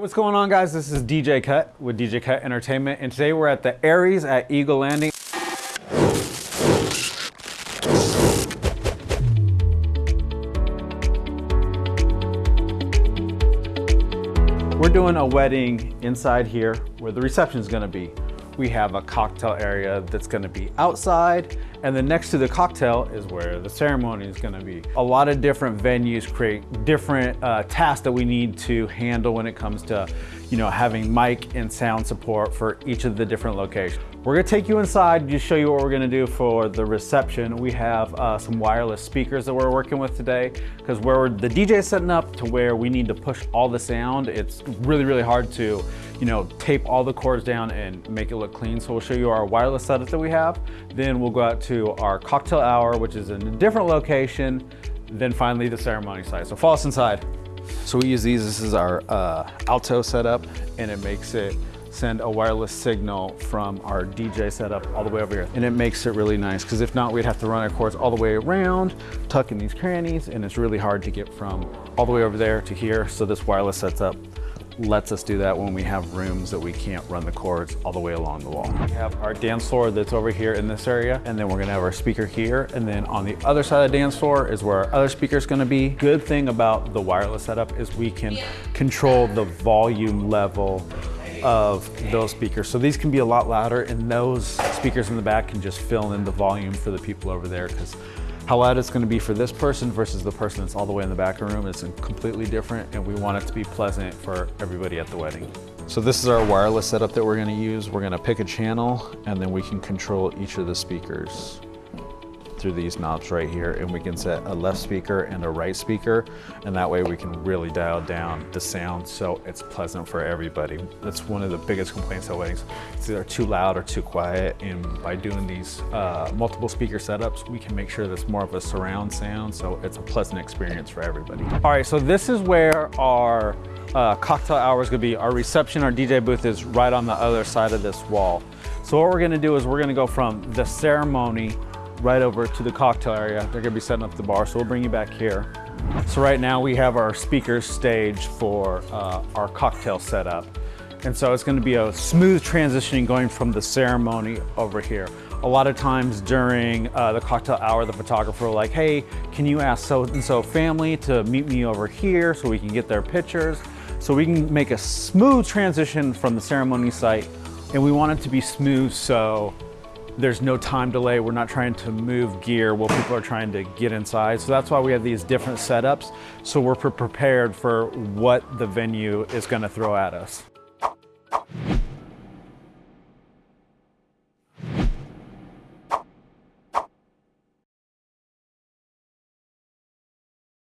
What's going on guys? This is DJ Cut with DJ Cut Entertainment and today we're at the Aerie at Eagle Landing. We're doing a wedding inside here where the reception is going to be. We have a cocktail area that's going to be outside and then next to the cocktail is where the ceremony is going to be. A lot of different venues create different uh, tasks that we need to handle when it comes to, you know, having mic and sound support for each of the different locations. We're gonna take you inside Just show you what we're gonna do for the reception. We have uh, some wireless speakers that we're working with today because where the DJ is setting up to where we need to push all the sound, it's really, really hard to, you know, tape all the cords down and make it look clean. So we'll show you our wireless setup that we have. Then we'll go out to our cocktail hour, which is in a different location. Then finally the ceremony site. So follow us inside. So we use these, this is our uh, Alto setup and it makes it send a wireless signal from our DJ setup all the way over here. And it makes it really nice because if not, we'd have to run our cords all the way around, tuck in these crannies, and it's really hard to get from all the way over there to here. So this wireless setup lets us do that when we have rooms that we can't run the cords all the way along the wall. We have our dance floor that's over here in this area, and then we're gonna have our speaker here, and then on the other side of the dance floor is where our other speaker is gonna be. Good thing about the wireless setup is we can control the volume level of those speakers. So these can be a lot louder and those speakers in the back can just fill in the volume for the people over there because how loud it's going to be for this person versus the person that's all the way in the back of the room is completely different and we want it to be pleasant for everybody at the wedding. So this is our wireless setup that we're going to use. We're going to pick a channel and then we can control each of the speakers through these knobs right here and we can set a left speaker and a right speaker and that way we can really dial down the sound so it's pleasant for everybody. That's one of the biggest complaints at weddings. It's either too loud or too quiet and by doing these uh, multiple speaker setups we can make sure that's more of a surround sound so it's a pleasant experience for everybody. All right, so this is where our uh, cocktail hour is gonna be. Our reception, our DJ booth is right on the other side of this wall. So what we're gonna do is we're gonna go from the ceremony right over to the cocktail area. They're gonna be setting up the bar, so we'll bring you back here. So right now we have our speakers staged for uh, our cocktail setup. And so it's gonna be a smooth transitioning going from the ceremony over here. A lot of times during uh, the cocktail hour, the photographer will like, hey, can you ask so-and-so family to meet me over here so we can get their pictures? So we can make a smooth transition from the ceremony site and we want it to be smooth so there's no time delay. We're not trying to move gear while people are trying to get inside. So that's why we have these different setups. So we're prepared for what the venue is gonna throw at us.